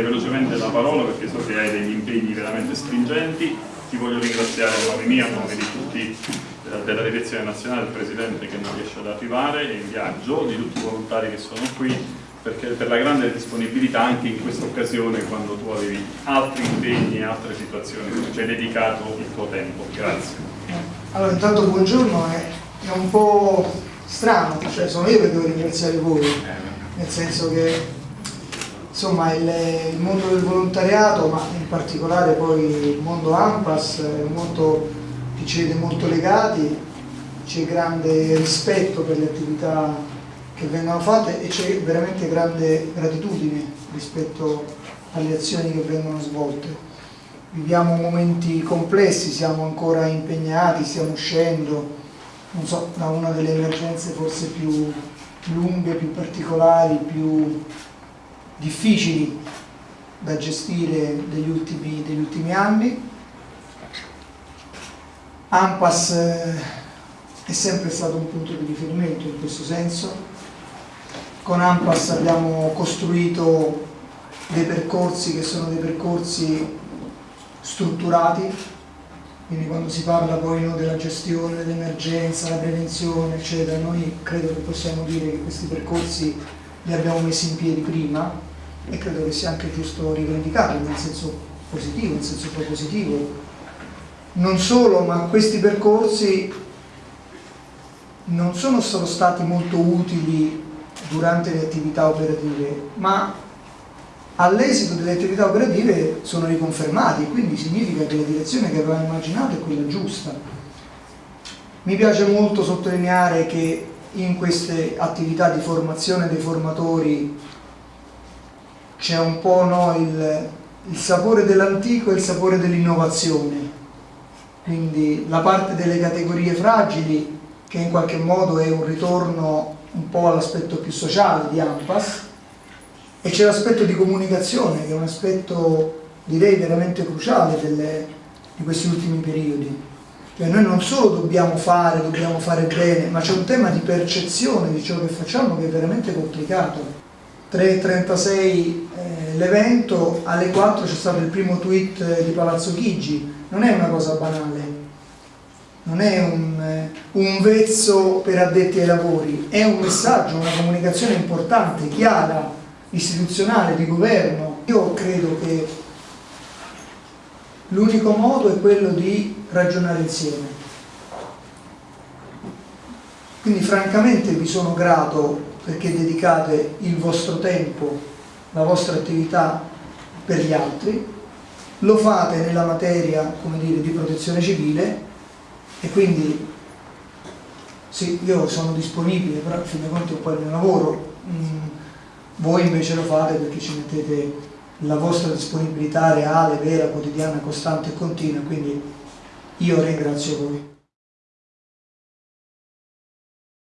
darei velocemente la parola perché so che hai degli impegni veramente stringenti. Ti voglio ringraziare a nome mio, a nome di tutti eh, della direzione nazionale, del Presidente che non riesce ad arrivare, in viaggio, di tutti i volontari che sono qui, perché per la grande disponibilità anche in questa occasione quando tu avevi altri impegni e altre situazioni, ci hai dedicato il tuo tempo. Grazie. Allora, intanto buongiorno, è, è un po' strano, cioè sono io che devo ringraziare voi, nel senso che insomma il, il, mondo del volontariato, ma in particolare poi il mondo AMPAS, è mondo che ci vede molto legati, c'è grande rispetto per le attività che vengono fatte e c'è veramente grande gratitudine rispetto alle azioni che vengono svolte. Viviamo momenti complessi, siamo ancora impegnati, stiamo uscendo, non so, da una delle emergenze forse più lunghe, più particolari, più difficili da gestire degli ultimi, degli ultimi anni. AMPAS eh, è sempre stato un punto di riferimento in questo senso. Con AMPAS abbiamo costruito dei percorsi che sono dei percorsi strutturati, quindi quando si parla poi no, della gestione dell'emergenza, la prevenzione, eccetera, noi credo che possiamo dire che questi percorsi li abbiamo messi in piedi prima, e credo che sia anche giusto rivendicarlo nel senso positivo, nel senso propositivo. Non solo, ma questi percorsi non sono solo stati molto utili durante le attività operative, ma all'esito delle attività operative sono riconfermati, quindi significa che la direzione che avevamo immaginato è quella giusta. Mi piace molto sottolineare che in queste attività di formazione dei formatori c'è un po' no, il, il sapore dell'antico e il sapore dell'innovazione. Quindi la parte delle categorie fragili, che in qualche modo è un ritorno un po' all'aspetto più sociale di AMPAS, e c'è l'aspetto di comunicazione, che è un aspetto direi veramente cruciale delle, di questi ultimi periodi. Cioè noi non solo dobbiamo fare, dobbiamo fare bene, ma c'è un tema di percezione di ciò che facciamo che è veramente complicato. 3.36 eh, l'evento, alle 4 c'è stato il primo tweet eh, di Palazzo Chigi, non è una cosa banale, non è un, eh, un vezzo per addetti ai lavori, è un messaggio, una comunicazione importante, chiara, istituzionale, di governo. Io credo che l'unico modo è quello di ragionare insieme. Quindi francamente vi sono grato perché dedicate il vostro tempo, la vostra attività per gli altri, lo fate nella materia dire, di protezione civile e quindi sì, io sono disponibile, però a fin dei conti è un po' il mio lavoro, mm, voi invece lo fate perché ci mettete la vostra disponibilità reale, vera, quotidiana, costante e continua, quindi io ringrazio voi.